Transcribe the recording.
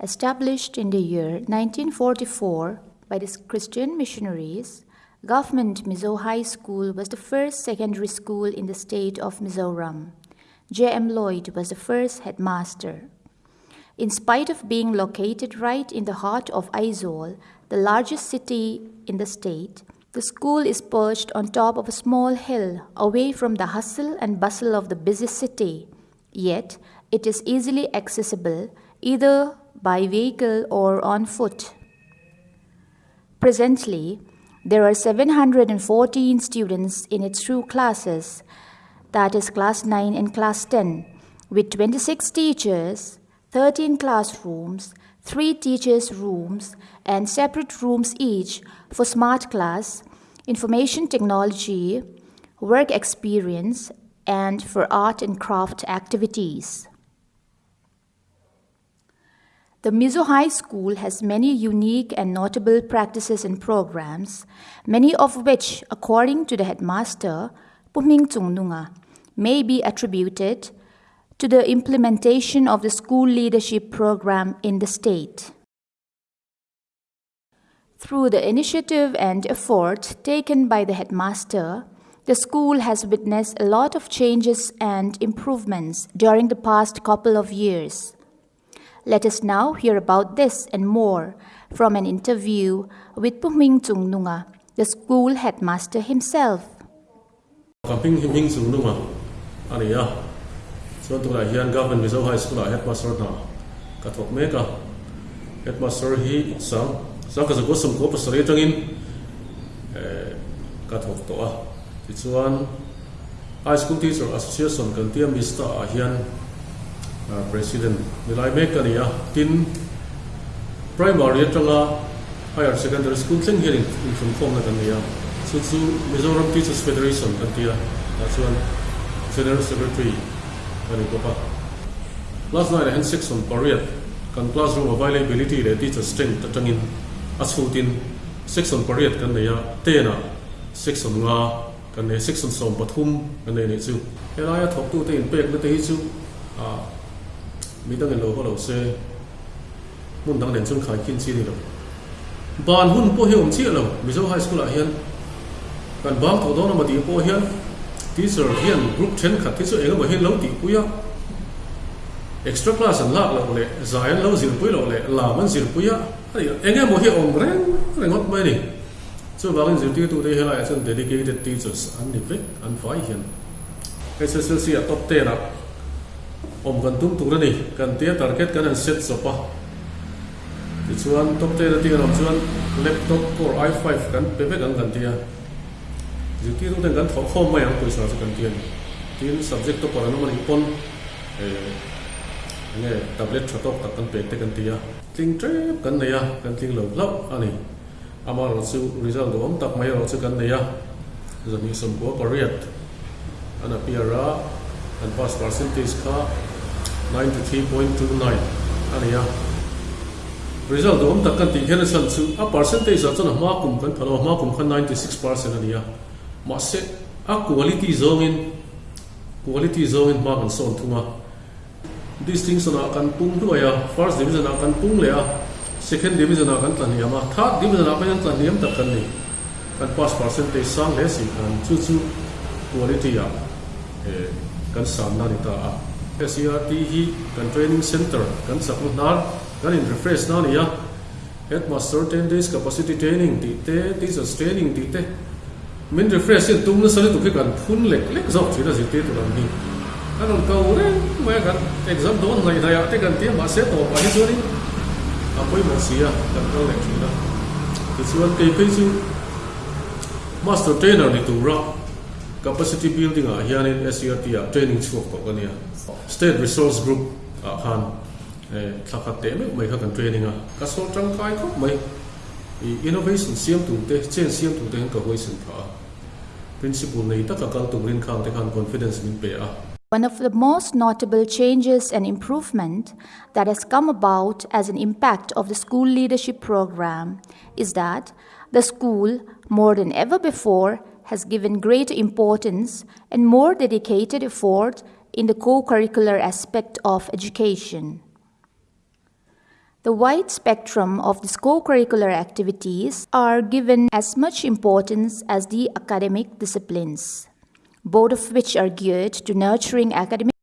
Established in the year 1944 by the Christian missionaries, Government Mizo High School was the first secondary school in the state of Mizoram. J.M. Lloyd was the first headmaster. In spite of being located right in the heart of Aizawl, the largest city in the state, the school is perched on top of a small hill away from the hustle and bustle of the busy city. Yet, it is easily accessible either by vehicle or on foot. Presently, there are 714 students in its two classes, that is class 9 and class 10, with 26 teachers, 13 classrooms, 3 teachers' rooms, and separate rooms each for smart class, information technology, work experience, and for art and craft activities. The Mizo High School has many unique and notable practices and programs, many of which, according to the headmaster, Puming Nunga, may be attributed to the implementation of the school leadership program in the state. Through the initiative and effort taken by the headmaster, the school has witnessed a lot of changes and improvements during the past couple of years. Let us now hear about this and more from an interview with Puming Chung Nunga, the school headmaster himself. So la hian government High School ah headmaster na. Kathok me ah. headmaster hi sang sang eh, to ah. high school teacher association kan tiam mista a hian uh, president nilai mek kania tin primary atanga higher secondary school thing here in from form na kania so chu mizoram teachers federation kan tia ta chuan general secretary. Kan ko pa last night and six on period kan classroom availability le teacher strength tatangin six on period kan neya à. tena six on nga. Kan ne six on som pathum. Kan ne ni chu helaya thok tu te in pek na te hi chu a mi dang lo ko lo se mun dang den chung khai kin chi ni lo ban hun po he chi lo mi zo high school a hian kan bang tho don ma di po hian teacher hian group 10 khat ti so enga ma hian lo ti puya extra class an lak lo le zayan lo zir pui lo le la man zir puya ani enga mo hi om reng rengot mai ni chu wangin zir ti tu te helai chun dedicated teachers an ni ve an fai hian SSLC a top 10 a om kan tum tur rani kan tia target kan an set sopa ti chuan top te ti kan om chuan laptop core i5 kan pe pe kan tia ji ti tu ten kan thok khom mai ang poisa chu kan tia ni tin subject to paran man ipon. Eh nge tablet top tak kan pe te kan tia tling trep kan neya kan tling lo anh ani ama ro chu result do om tak mai ro chu kan neya zani som ko pariat ana piara. And pass percentage ka 93.29 ania result om tak kan ti hen san chu a percentage a chana ma kum kan phalo ma kum khan 96% ania ma se a quality zone in quality zone in ma kan son thunga distinction a kan pung tu ya first division a kan pung le a second division a kan tlan ya ma third division a kan tlan niam tak kan ni kan pass percentage sang le si kan chu chu quality ya eh kan sam na ni ta a SCRT hi kan training center kan saklu nar kan in refresh na ni hết headmaster 10 days capacity training ti te teachers training ti te min refresh in tum na sari tu ke kan phun lek lek zok chi là gì te tu ram hi kan on kau re mai kan exam don ngai da ya te kan ti ma se to pa ni sori apoi mo sia kan kau lek chi da ti chuan ke ke chu master trainer ni tu ra. Capacity building uh, a hian in SCRT a uh, training kan ya uh, state resource group a khan e eh, thakhat te eh, me mai kha kan training a ka so kai mai innovation siam tu te chen siam tu te ka tha principle nei ta ka kal tu rin te khan confidence min pe a One of the most notable changes and improvement that has come about as an impact of the school leadership program is that the school, more than ever before, has given greater importance and more dedicated effort in the co curricular aspect of education. The wide spectrum of the co-curricular activities are given as much importance as the academic disciplines, both of which are geared to nurturing academic